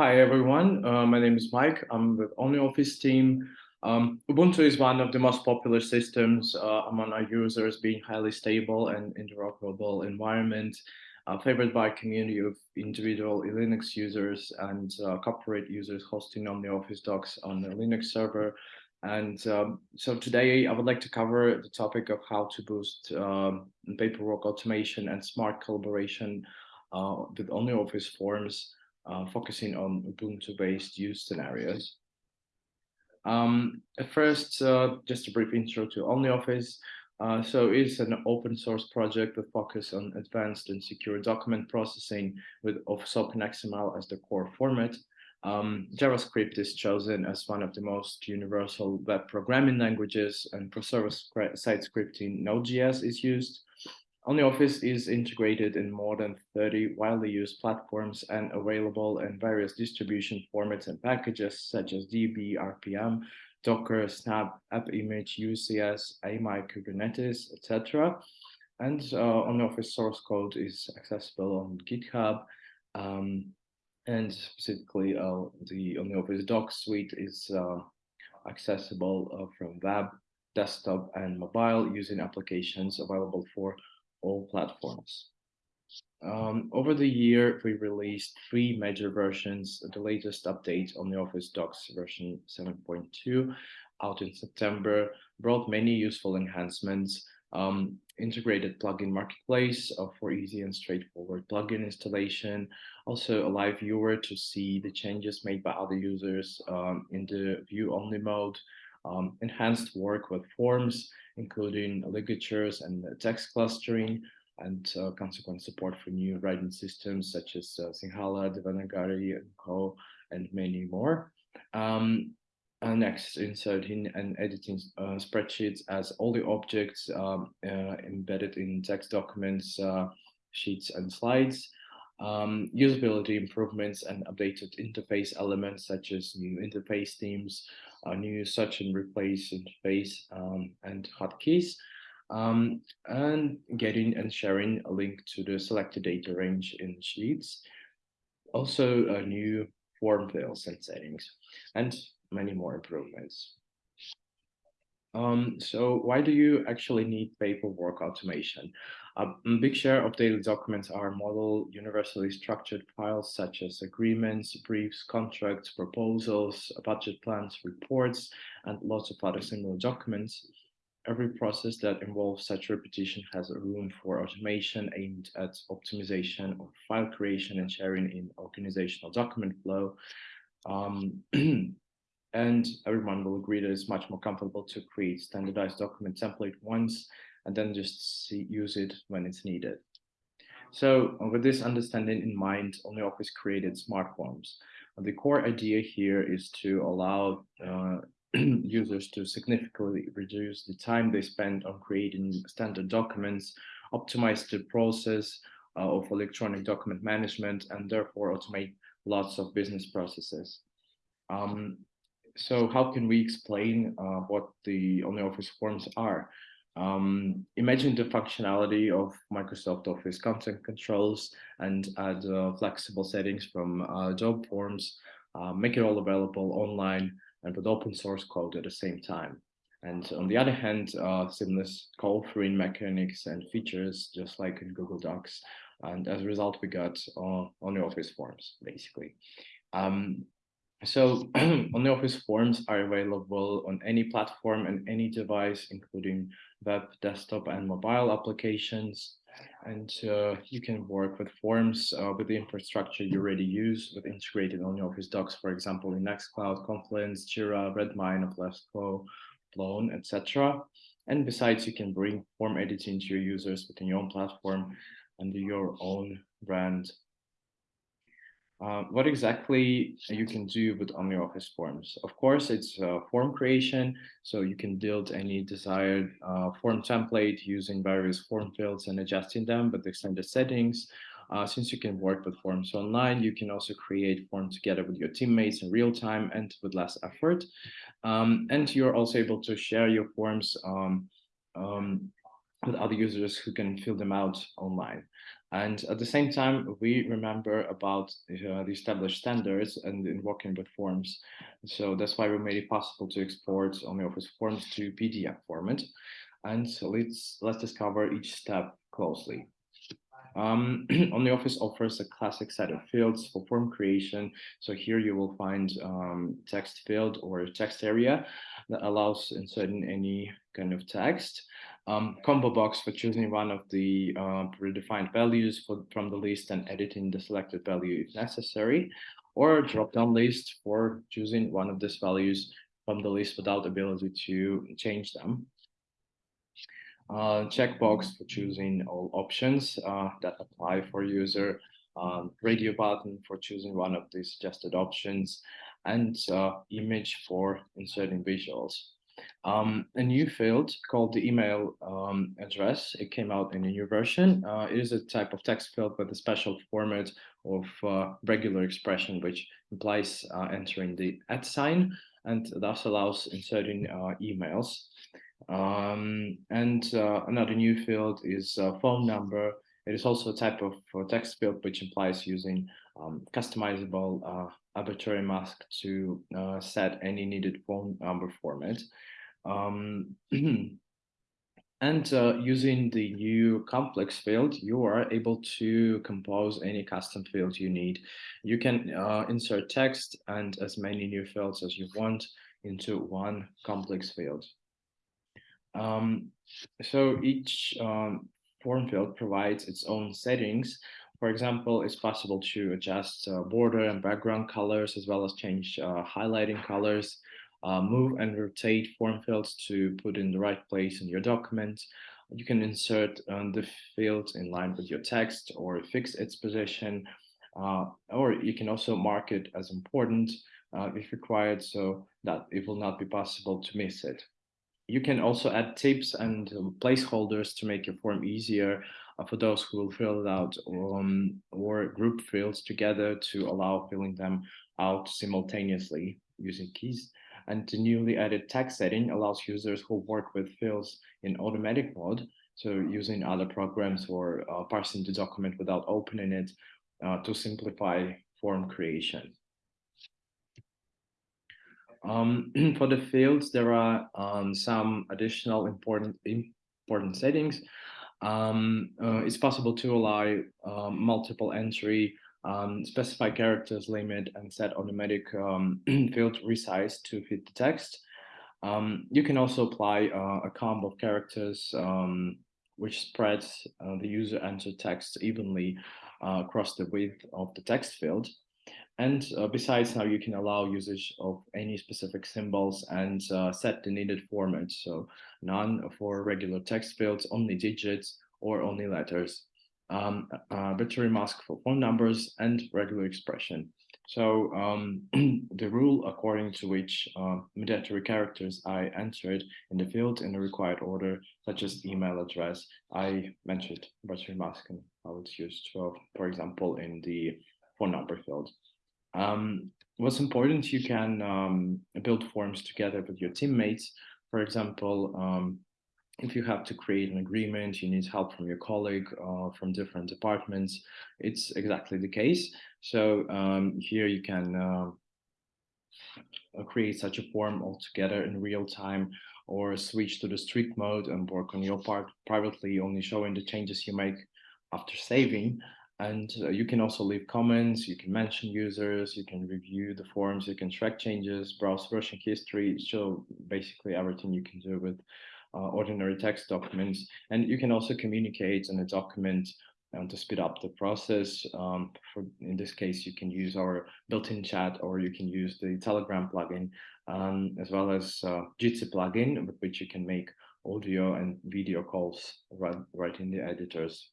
Hi, everyone. Uh, my name is Mike. I'm with OnlyOffice team. Um, Ubuntu is one of the most popular systems uh, among our users, being highly stable and interoperable environment, uh, favored by a community of individual Linux users and uh, corporate users hosting OnlyOffice docs on the Linux server. And um, so today I would like to cover the topic of how to boost um, paperwork automation and smart collaboration uh, with OnlyOffice forms uh, focusing on Ubuntu-based use scenarios. Um, first, uh, just a brief intro to OnlyOffice. Uh, so it's an open source project that focuses on advanced and secure document processing with Office XML as the core format. Um, JavaScript is chosen as one of the most universal web programming languages and for server-side scripting, Node.js is used. OnlyOffice is integrated in more than 30 widely used platforms and available in various distribution formats and packages such as DB, RPM, Docker, Snap, AppImage, UCS, AMI, Kubernetes, etc. And uh, OnlyOffice source code is accessible on GitHub. Um, and specifically, uh, the OnlyOffice doc suite is uh, accessible uh, from web, desktop, and mobile using applications available for all platforms. Um, over the year, we released three major versions. The latest update on the Office Docs version 7.2 out in September brought many useful enhancements, um, integrated plugin marketplace uh, for easy and straightforward plugin installation, also a live viewer to see the changes made by other users um, in the view only mode, um, enhanced work with forms, including ligatures and text clustering, and uh, consequent support for new writing systems such as uh, Sinhala, Devanagari, and Co, and many more. Um, next, inserting and editing uh, spreadsheets as all the objects um, uh, embedded in text documents, uh, sheets, and slides. Um, usability improvements and updated interface elements such as new interface themes, a new search and replace interface um, and hotkeys, um, and getting and sharing a link to the selected data range in Sheets. Also, a new form fields and settings, and many more improvements. Um, so why do you actually need paperwork automation? A big share of daily documents are model universally structured files such as agreements, briefs, contracts, proposals, budget plans, reports, and lots of other similar documents. Every process that involves such repetition has a room for automation aimed at optimization of file creation and sharing in organizational document flow. Um, and everyone will agree that it's much more comfortable to create standardized document template once and then just see, use it when it's needed. So with this understanding in mind, OnlyOffice created smart forms. The core idea here is to allow uh, users to significantly reduce the time they spend on creating standard documents, optimize the process uh, of electronic document management, and therefore automate lots of business processes. Um, so how can we explain uh, what the OnlyOffice forms are? Um, imagine the functionality of Microsoft Office content controls and add uh, flexible settings from uh, job forms, uh, make it all available online and with open source code at the same time. And on the other hand, uh, seamless co-authoring mechanics and features, just like in Google Docs. And as a result, we got uh, OnlyOffice forms, basically. Um, so OnlyOffice forms are available on any platform and any device, including web, desktop, and mobile applications. And uh, you can work with forms uh, with the infrastructure you already use with integrated OnlyOffice docs, for example, in Nextcloud, Confluence, Jira, Redmine, Alfresco, Plone, etc. And besides, you can bring form editing to your users within your own platform under your own brand uh, what exactly you can do with OnlyOffice forms. Of course, it's uh, form creation, so you can build any desired uh, form template using various form fields and adjusting them with extended settings. Uh, since you can work with forms online, you can also create forms together with your teammates in real time and with less effort. Um, and you're also able to share your forms um, um, with other users who can fill them out online. And at the same time, we remember about uh, the established standards and in working with forms. So that's why we made it possible to export OnlyOffice forms to PDF format. And so let's let's discover each step closely. Um, OnlyOffice offers a classic set of fields for form creation. So here you will find um, text field or text area that allows inserting any kind of text um, combo box for choosing one of the uh, predefined values for, from the list and editing the selected value if necessary, or drop-down list for choosing one of these values from the list without ability to change them. Uh, checkbox for choosing all options uh, that apply for user, um, radio button for choosing one of the suggested options, and uh, image for inserting visuals. Um, a new field called the email um, address. It came out in a new version. Uh, it is a type of text field with a special format of uh, regular expression, which implies uh, entering the at sign and thus allows inserting uh, emails. Um, and uh, another new field is phone number. It is also a type of uh, text field which implies using um, customizable arbitrary mask to set any needed phone number format. Um, and uh, using the new complex field, you are able to compose any custom field you need. You can uh, insert text and as many new fields as you want into one complex field. Um, so each um, form field provides its own settings. For example, it's possible to adjust uh, border and background colors as well as change uh, highlighting colors uh, move and rotate form fields to put in the right place in your document. You can insert um, the field in line with your text or fix its position, uh, or you can also mark it as important uh, if required so that it will not be possible to miss it. You can also add tips and um, placeholders to make your form easier uh, for those who will fill it out um, or group fields together to allow filling them out simultaneously using keys. And the newly added text setting allows users who work with fields in automatic mode, so using other programs or uh, parsing the document without opening it uh, to simplify form creation. Um, for the fields, there are um, some additional important important settings. Um, uh, it's possible to allow um, multiple entry um, specify characters limit and set automatic um, field resize to fit the text. You can also apply uh, a combo of characters which spreads uh, the user entered text evenly uh, across the width of the text field. And uh, besides now you can allow usage of any specific symbols and uh, set the needed format. So none for regular text fields, only digits or only letters um, uh, battery mask for phone numbers and regular expression. So um, the rule according to which uh, mandatory characters I entered in the field in the required order, such as email address, I mentioned battery mask and how it's used, for, for example, in the phone number field. Um, what's important, you can um, build forms together with your teammates. For example, um, if you have to create an agreement, you need help from your colleague uh, from different departments, it's exactly the case. So um, here you can uh, create such a form altogether in real time or switch to the strict mode and work on your part privately, only showing the changes you make after saving. And uh, you can also leave comments, you can mention users, you can review the forms, you can track changes, browse version history, so basically everything you can do with uh, ordinary text documents. And you can also communicate in a document um, to speed up the process. Um, for, in this case, you can use our built-in chat or you can use the Telegram plugin, um, as well as uh, Jitsi plugin, with which you can make audio and video calls right, right in the editors.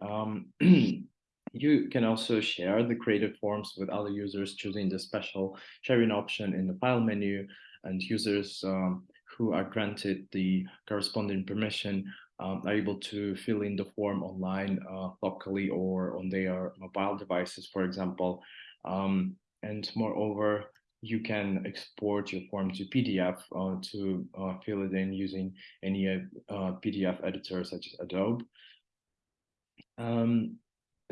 Um, you can also share the created forms with other users choosing the special sharing option in the file menu and users um, who are granted the corresponding permission um, are able to fill in the form online uh, locally or on their mobile devices, for example. Um, and moreover, you can export your form to PDF uh, to uh, fill it in using any uh, PDF editor such as Adobe. Um,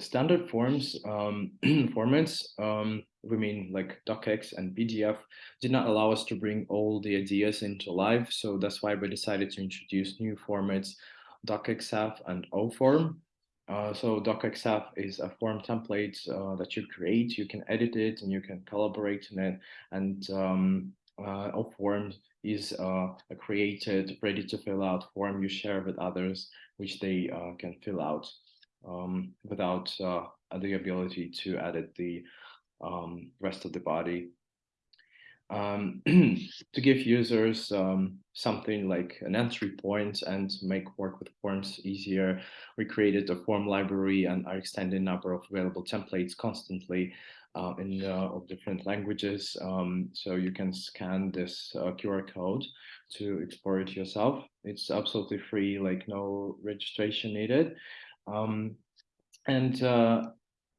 standard forms um, formats, um, we mean like docx and PDF, did not allow us to bring all the ideas into life. So that's why we decided to introduce new formats, docxf and oform. Uh, so docxf is a form template uh, that you create, you can edit it and you can collaborate in it. And um, uh, oform is uh, a created, ready to fill out form you share with others, which they uh, can fill out um, without uh, the ability to edit the um, rest of the body. Um, to give users um, something like an entry point and make work with forms easier, we created a form library and are extending number of available templates constantly uh, in uh, different languages. Um, so you can scan this uh, QR code to explore it yourself. It's absolutely free, like no registration needed. Um, and uh,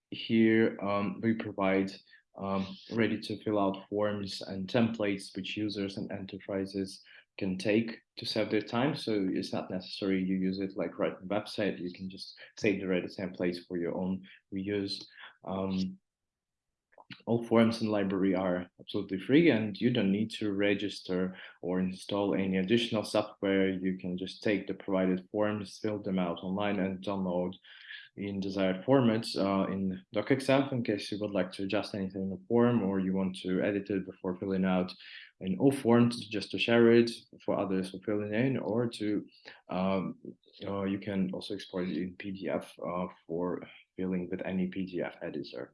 here um, we provide um, ready to fill out forms and templates which users and enterprises can take to save their time. So it's not necessary you use it like the website. You can just save the ready templates for your own reuse. Um, all forms in library are absolutely free and you don't need to register or install any additional software. You can just take the provided forms, fill them out online and download in desired formats uh, in docxf in case you would like to adjust anything in the form or you want to edit it before filling out in oform just to share it for others for filling in or to um, uh, you can also export it in PDF uh, for filling with any PDF editor.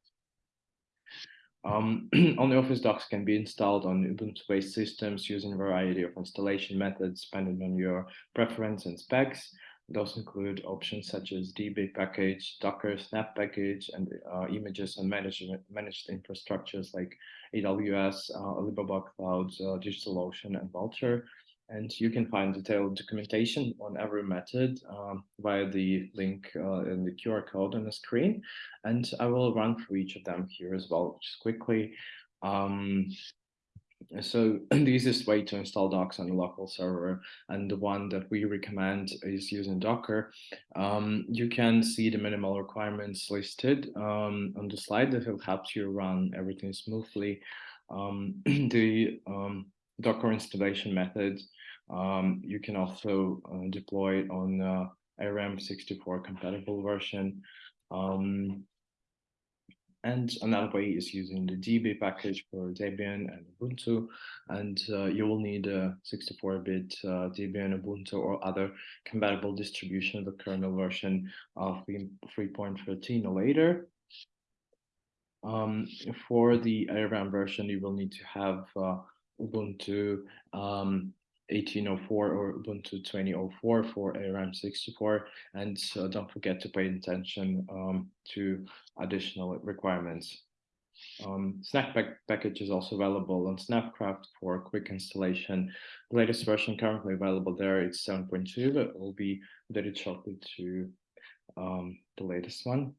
Um, OnlyOffice docs can be installed on Ubuntu-based systems using a variety of installation methods depending on your preference and specs. Those include options such as DB package, Docker, Snap package, and uh, images and management, managed infrastructures like AWS, uh, Alibaba Cloud, uh, DigitalOcean, and Vultr. And you can find detailed documentation on every method um, via the link uh, in the QR code on the screen. And I will run through each of them here as well, just quickly. Um, so the easiest way to install docs on a local server and the one that we recommend is using docker um, you can see the minimal requirements listed um, on the slide that will help you run everything smoothly um, the um, docker installation method um, you can also uh, deploy it on uh, ARM64 compatible version um, and another way is using the DB package for Debian and Ubuntu. And uh, you will need a 64-bit uh, Debian, Ubuntu, or other compatible distribution of the kernel version of 3.13 or later. Um, for the ARM version, you will need to have uh, Ubuntu um, 1804 or Ubuntu 2004 for ARM64. And don't forget to pay attention um, to additional requirements. Um, Snap package is also available on Snapcraft for quick installation. The latest version currently available there is 7.2, but it will be updated shortly to um, the latest one.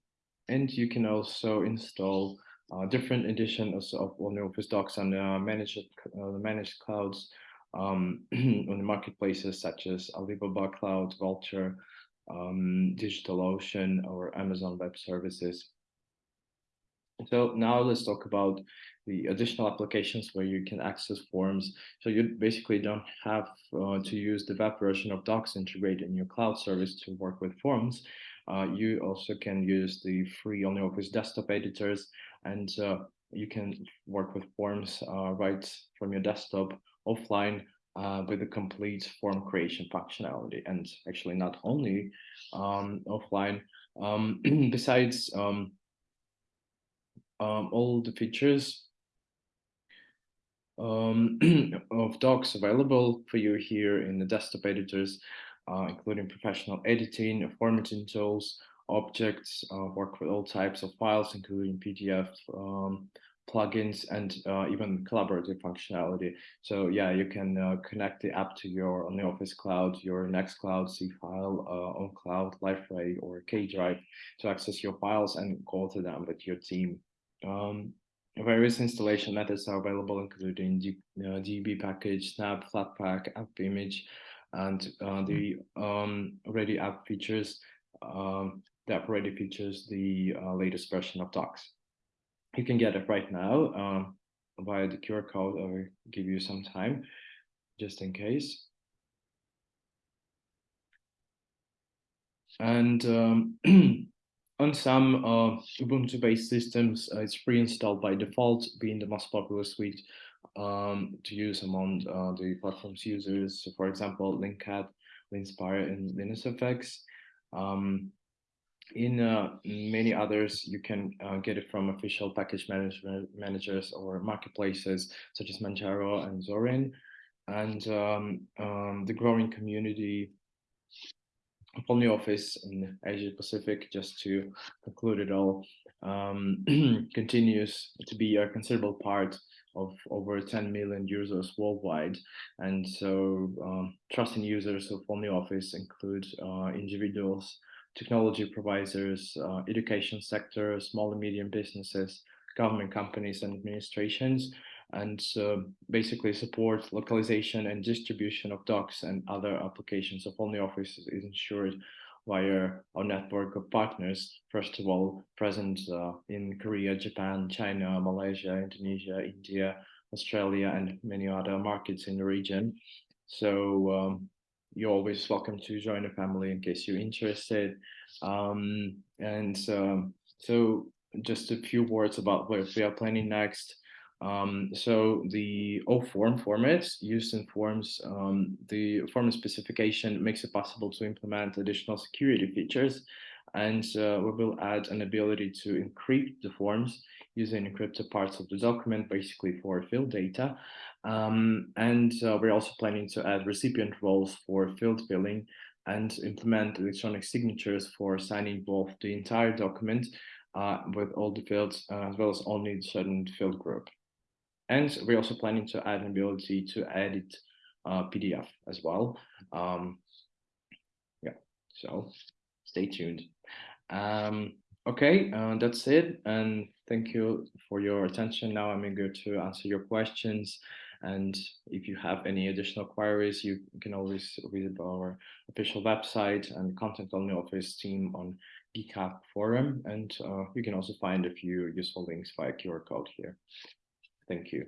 And you can also install uh, different editions of OnlyOffice docs on uh, managed, uh, managed clouds um, on the marketplaces such as Alibaba Cloud, Vultr, um, DigitalOcean, or Amazon Web Services. So now let's talk about the additional applications where you can access forms. So you basically don't have uh, to use the web version of Docs integrated in your cloud service to work with forms. Uh, you also can use the free OnlyOffice desktop editors and uh, you can work with forms uh, right from your desktop offline uh, with a complete form creation functionality. And actually not only um, offline um, besides um, um, all the features um, of docs available for you here in the desktop editors uh, including professional editing formatting tools objects uh, work with all types of files including PDF um, plugins and uh, even collaborative functionality. So yeah, you can uh, connect the app to your OnlyOffice Cloud, your Next Nextcloud, Seafile, uh, ownCloud, Liferay, or kDrive to access your files and go to them with your team. Um, various installation methods are available, including D, uh, DB package, Snap, Flatpak, App Image, and uh, the um, already app features. Um, the app already features the uh, latest version of Docs. You can get it right now um, via the QR code. I will give you some time, just in case. And um, on some uh, Ubuntu-based systems, uh, it's pre-installed by default, being the most popular suite um, to use among uh, the platform's users. So for example, Linkat, Linspire, and LinuxFX. Um, in uh, many others, you can uh, get it from official package management managers or marketplaces such as Manjaro and Zorin. And um, um, the growing community OnlyOffice in Asia Pacific, just to conclude it all, um, continues to be a considerable part of over 10 million users worldwide. And so um, trusting users of OnlyOffice include uh, individuals, technology providers, uh, education sector, small and medium businesses, government companies and administrations, and uh, basically support localization and distribution of docs and other applications of OnlyOffice is ensured via our network of partners, first of all, present uh, in Korea, Japan, China, Malaysia, Indonesia, India, Australia, and many other markets in the region. So um, you're always welcome to join the family in case you're interested. Um, and um, so just a few words about what we are planning next. Um, so the O-form formats used in forms, um, the form specification makes it possible to implement additional security features and uh, we will add an ability to encrypt the forms using encrypted parts of the document, basically for field data. Um, and uh, we're also planning to add recipient roles for field filling and implement electronic signatures for signing both the entire document uh, with all the fields, uh, as well as only certain field group. And we're also planning to add an ability to edit uh, PDF as well. Um, yeah, so stay tuned. Um, okay, uh, that's it. And thank you for your attention. Now I'm eager to answer your questions. And if you have any additional queries, you can always visit our official website and contact office team on GitHub forum. And uh, you can also find a few useful links via QR code here. Thank you.